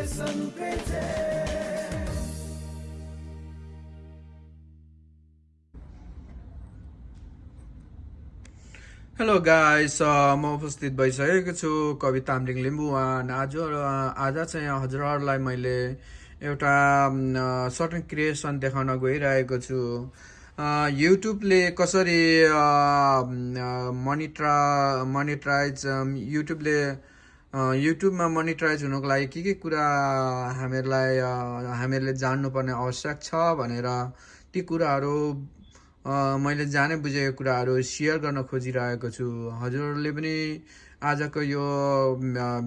Hello guys म उपस्थित भइसकेको छु कवि तामलिङ लिम्बुवान। आज आज चाहिँ हजुरहरूलाई मैले एउटा सर्ट एन्ड क्रिएसन देखाउन गइरहेको छु। युट्युबले कसरी मनिट्रा मोनिटाइज युट्युबले युट्युबमा मोनिटाइज हुनुको लागि के के कुरा हामीहरूलाई हामीहरूले जान्नुपर्ने आवश्यक छ भनेर ती कुराहरू मैले जाने बुझेको कुराहरू सेयर गर्न खोजिरहेको छु। हजुरहरूले पनि आजको यो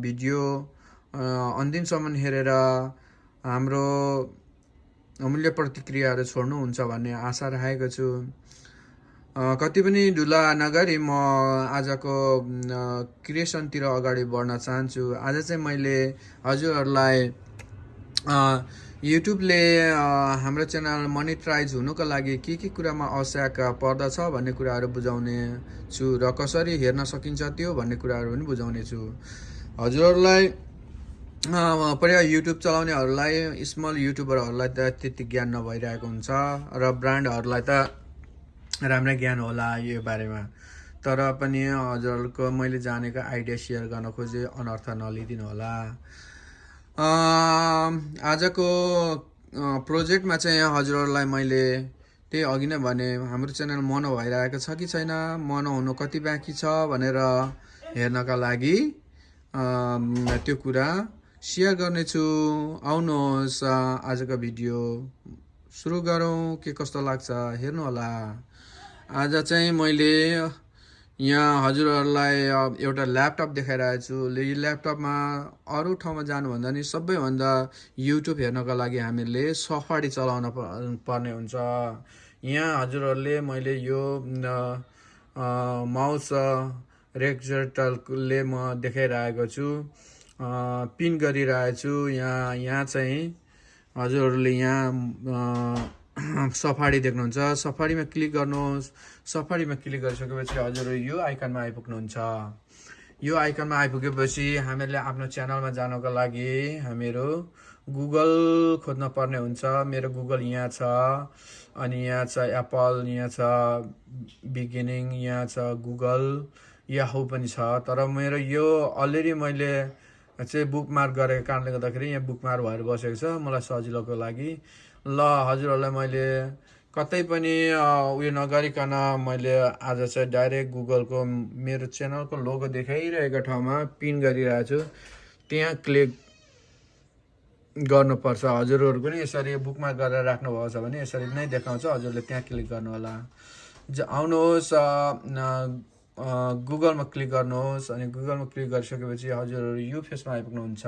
भिडियो अन्तिमसम्म हेरेर हाम्रो अमूल्य प्रतिक्रियाहरू छोड्नुहुन्छ भन्ने आशा राखेको छु। कति पनि ढुला नगरी म आजको क्रिएसनतिर अगाडि बढ्न चाहन्छु। आज चाहिँ मैले हजुरहरूलाई युट्युबले हाम्रो च्यानल मोनिटाइज हुनुको लागि के के कुरामा आवश्यक पर्दछ भन्ने कुराहरू बुझाउने छु र कसरी हेर्न सकिन्छ त्यो भन्ने कुराहरू पनि बुझाउने छु। हजुरहरूलाई प्रायः युट्युब चलाउनेहरूलाई स्मल युट्युबरहरूलाई त त्यति ज्ञान नभइरहेको हुन्छ र ब्रान्डहरूलाई त राम्रै ज्ञान होला यो बारेमा। तर पनि हजुरहरूको मैले जानेको आइडिया सेयर गर्न खोजेँ अनर्थ नलिदिनु होला। आजको प्रोजेक्टमा चाहिँ हजुरहरूलाई मैले त्यही अघि नै भने हाम्रो च्यानल मनो भइरहेको छ कि छैन? मनो हुनु कति बाँकी छ भनेर हेर्नका लागि त्यो कुरा सेयर गर्नेछु। आउनुहोस् आजको भिडियो सुरु गरौँ के कस्तो लाग्छ हेर्नु होला। आज चाहिँ मैले यहाँ हजुरहरूलाई एउटा ल्यापटप देखाइरहेको छु। यो ल्यापटपमा अरू ठाउँमा जानुभन्दा नि सबैभन्दा युट्युब हेर्नको लागि हामीले सफारी चलाउन पर्ने हुन्छ। यहाँ हजुरहरूले मैले यो माउस रेक्जेटलले म देखाइरहेको छु। पिन गरिरहेको छु। यहाँ यहाँ चाहिँ हजुरहरूले यहाँ सफारी देख्नुहुन्छ। सफारीमा क्लिक गर्नुहोस्। सफारीमा क्लिक गरिसकेपछि हजुर यो आइकनमा आइपुग्नुहुन्छ। यो आइकनमा आइपुगेपछि हामीहरूले आफ्नो च्यानलमा जानको लागि हामीहरू गुगल खोज्न पर्ने हुन्छ। मेरो गुगल यहाँ छ अनि यहाँ छ एप्पल यहाँ छ बिगिनिङ यहाँ छ गुगल याहु पनि छ। तर मेरो यो अलरेडी मैले चाहिँ बुकमार्क गरेको कारणले गर्दाखेरि यहाँ बुकमार्क भएर बसेको छ। मलाई सजिलोको लागि ल हजुरहरूलाई मैले कतै पनि उयो नगरिकन मैले आज चाहिँ डाइरेक्ट गुगलको मेरो च्यानलको लोगो देखाइरहेको ठाउँमा पिन गरिरहेको छु। त्यहाँ क्लिक गर्नुपर्छ। हजुरहरू पनि यसरी बुकमार्क गरेर राख्नुभएको छ भने यसरी नै देखाउँछ। हजुरले त्यहाँ क्लिक गर्नु होला ज आउनुहोस् गुगलमा क्लिक गर्नुहोस् अनि गुगलमा क्लिक गरिसकेपछि हजुरहरू यो फेसमा आइपुग्नुहुन्छ।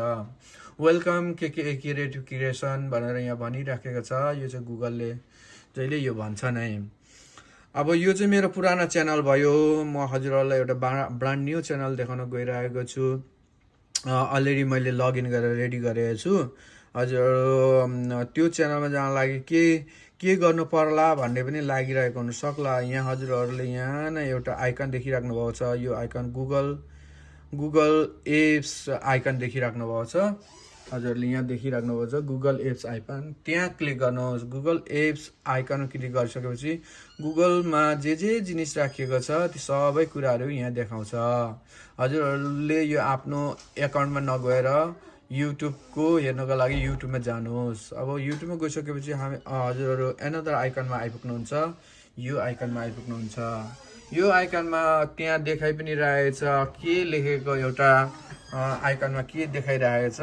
वेलकम के के क्रिएटिभ क्रिएसन भनेर यहाँ भनिराखेको छ। यो चाहिँ गुगलले जहिले यो भन्छ नै। अब यो चाहिँ मेरो पुरानो च्यानल भयो। म हजुरहरूलाई एउटा ब्रान्ड न्यू च्यानल देखाउन गइरहेको छु। अलरेडी मैले लगइन गरेर रेडी गरेको छु। हजुरहरू त्यो च्यानलमा जान लागि के के गर्नु पर्ला भन्ने पनि लागिरहेको हुन सक्ला। यहाँ हजुरहरूले यहाँ नै एउटा आइकन देखिराख्नु भएको छ। यो icon Google Google apps icon देखिराख्नु भएको छ। हजुरहरूले यहाँ देखिराख्नु भएको छ गुगल एप्स आइकन। त्यहाँ क्लिक गर्नुहोस्। गुगल एप्स आइकन क्लिक गरिसकेपछि गुगलमा जे जे जिनिस राखिएको छ ती सबै कुराहरू यहाँ देखाउँछ। हजुरहरूले यो आफ्नो एकाउन्टमा नगएर युट्युबको हेर्नको लागि युट्युबमा जानुहोस्। अब युट्युबमा गइसकेपछि हामी हजुरहरू एनदर आइकनमा आइपुग्नुहुन्छ। यो आइकनमा आइपुग्नुहुन्छ। यो आइकनमा त्यहाँ देखाइ पनि रहेछ के लेखेको एउटा आइकनमा के देखाइरहेछ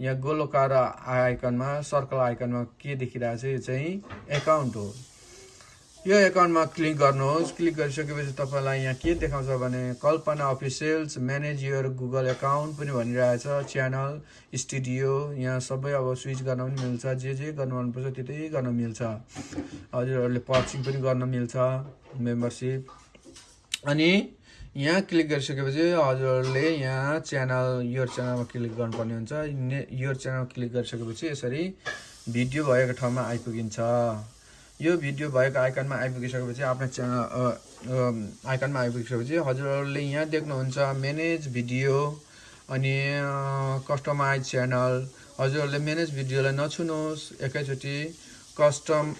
यहाँ गोलोकार आइकनमा सर्कल आइकनमा के देखिरहेछ यो चाहिँ एकाउन्ट हो। यो एकाउन्टमा क्लिक गर्नुहोस्। क्लिक गरिसकेपछि तपाईँलाई यहाँ के देखाउँछ भने Kalpana officials manage your Google account पनि भनिरहेछ। च्यानल स्टुडियो यहाँ सबै अब स्विच गर्न पनि मिल्छ। जे जे गर्नु मनपर्छ त्यतै गर्न मिल्छ। हजुरहरूले पर्चिङ पनि गर्न मिल्छ मेम्बरसिप अनि यहाँ क्लिक गरिसकेपछि हजुरहरूले यहाँ च्यानल यो च्यानलमा क्लिक गर्नुपर्ने हुन्छ। ने- यो च्यानल क्लिक गरिसकेपछि यसरी भिडियो भएको ठाउँमा आइपुगिन्छ। यो भिडियो भएको आइकनमा आइपुगिसकेपछि आफ्नो च्यानल आइकनमा आइपुगिसकेपछि हजुरहरूले यहाँ देख्नुहुन्छ म्यानेज भिडियो अनि कस्टमाइज च्यानल हजुरहरूले म्यानेज भिडियोलाई नछुनुहोस् एकैचोटि कस्टम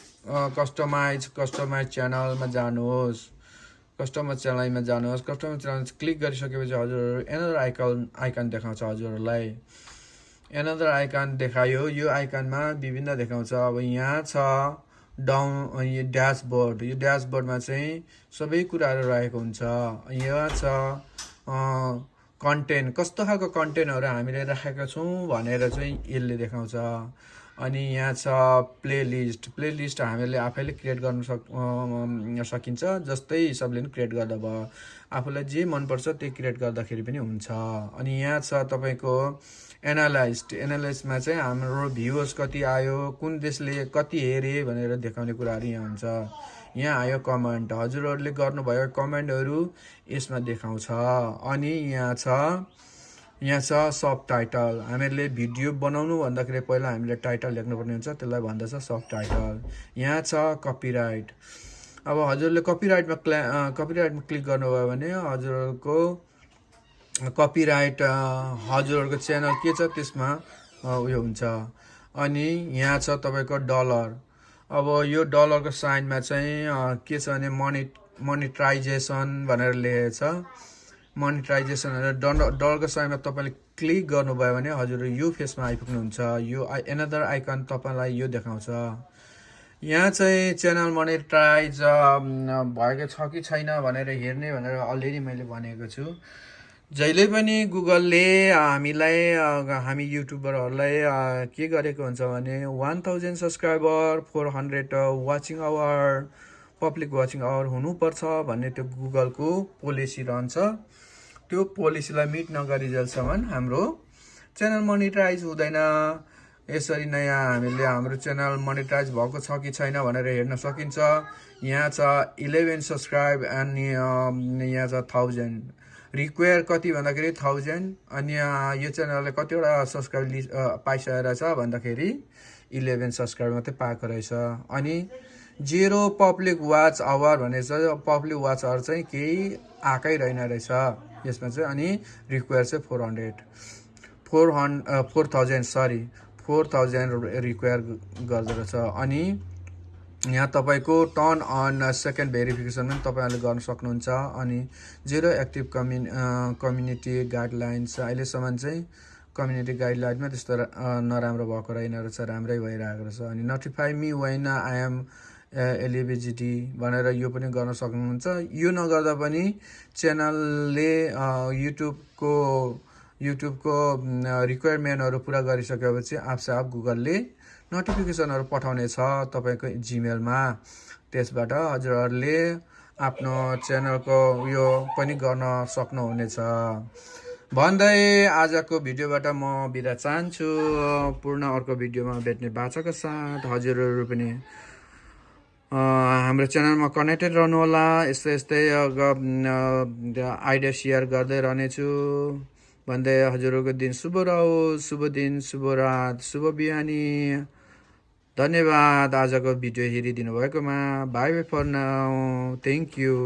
कस्टमाइज कस्टमाइज च्यानलमा जानुहोस्। कस्टमर च्यानलमा जानुहोस्। कस्टमर च्यानल क्लिक गरिसकेपछि हजुरहरू एनदर आइकन आइकन देखाउँछ हजुरहरूलाई। एनदर आइकन देखायो। यो आइकनमा विभिन्न देखाउँछ। अब यहाँ छ। डाउन यो ड्यासबोर्ड यो ड्यासबोर्डमा चाहिँ सबै कुराहरू रहेको हुन्छ। यहाँ छ कन्टेन्ट कस्तो खालको कन्टेन्टहरू हामीले राखेका छौँ भनेर चाहिँ यसले देखाउँछ। अनि यहाँ छ प्लेलिस्ट प्लेलिस्ट हामीले आफैले क्रिएट गर्न सक सकिन्छ जस्तै हिसाबले पनि क्रिएट गर्दा भयो। आफूलाई जे मनपर्छ त्यही क्रिएट गर्दाखेरि पनि हुन्छ। अनि यहाँ छ तपाईँको एनालाइज एनालाइजमा चाहिँ हाम्रो भ्युवर्स कति आयो कुन देशले कति हेरे भनेर देखाउने कुराहरू यहाँ हुन्छ। यहाँ आयो कमेन्ट हजुरहरूले गर्नुभयो कमेन्टहरू यसमा देखाउँछ। अनि यहाँ छ यहाँ छ सब टाइटल हामीहरूले भिडियो बनाउनु भन्दाखेरि पहिला हामीले टाइटल लेख्नुपर्ने हुन्छ त्यसलाई भन्दछ सब टाइटल यहाँ छ कपिराइट अब हजुरले कपिराइटमा क्ला कपिराइटमा क्लिक गर्नुभयो भने हजुरहरूको कपिराइट हजुरहरूको च्यानल के छ त्यसमा उयो हुन्छ। अनि यहाँ छ तपाईँको डलर अब यो डलरको साइनमा चाहिँ के छ भने मनि मोनिटाइजेसन भनेर लेखेको छ मोनिटाइजेसन भनेर डल डलरको साइनमा तपाईँले क्लिक गर्नुभयो भने हजुर यो फेसमा आइपुग्नुहुन्छ। यो आई एनदर आइकन तपाईँलाई यो देखाउँछ। यहाँ चाहिँ च्यानल मोनिटाइज भएको छ कि छैन भनेर हेर्ने भनेर अलरेडी मैले भनेको छु। जहिले पनि गुगलले हामीलाई हामी युट्युबरहरूलाई के गरेको हुन्छ भने one thousand subscriber four hundred watching hour public watching hour हुनुपर्छ भन्ने त्यो गुगलको पोलिसी रहन्छ। त्यो पोलिसीलाई मिट नगरिजेलसम्म हाम्रो च्यानल मोनिटाइज हुँदैन। यसरी नै हामीले हाम्रो च्यानल मोनिटाइज भएको छ कि छैन भनेर हेर्न सकिन्छ। यहाँ छ इलेभेन सब्सक्राइब अम, यहाँ छ थाउजन्ड। रिक्वायर कति भन्दाखेरि थाउजन्ड अनि यो च्यानलले कतिवटा सब्सक्राइब लि अ, पाइसकेको छ भन्दाखेरि इलेभेन सब्सक्राइब मात्रै पाएको रहेछ। अनि जेरो पब्लिक वाच आवर भनेर चाहिँ पब्लिक वाच आवर चाहिँ केही आएकै रहेन रहेछ। यसमा चाहिँ अनि रिक्वायर चाहिँ फोर हन्ड्रेड फोर हन् four thousand sorry four thousand require गर्दो रहेछ। अनि यहाँ तपाईँको टर्न अन सेकेन्ड भेरिफिकेसन पनि तपाईँहरूले गर्न सक्नुहुन्छ अनि जेरो एक्टिभ कम्युनि कम्युनिटी गाइडलाइन्स अहिलेसम्म चाहिँ कम्युनिटी गाइडलाइनमा त्यस्तो नराम्रो भएको रहेन रहेछ राम्रै भइरहेको रहेछ अनि notify me when I am eligibility भनेर यो पनि गर्न सक्नुहुन्छ। यो नगर्दा पनि च्यानलले युट्युबको युट्युबको रिक्वायरमेन्टहरू पुरा गरिसकेपछि आफसे आफ गुगलले नोटिफिकेसनहरू पठाउने छ तपाईँको जिमेलमा त्यसबाट हजुरहरूले आफ्नो च्यानलको उयो पनि गर्न सक्नुहुनेछ। भन्दै आजको भिडियोबाट म बिदा चाहन्छु। पूर्ण अर्को भिडियोमा भेट्ने बाचाको साथ हजुरहरू पनि हाम्रो च्यानलमा कनेक्टेड रहनुहोला। यस्तै यस्तै आइडिया सेयर गर्दै रहनेछु। भन्दै हजुरहरूको दिन शुभ रहोस् शुभ दिन शुभ रात शुभ बिहानी धन्यवाद आजको भिडियो हेरिदिनु भएकोमा bye bye for now thank you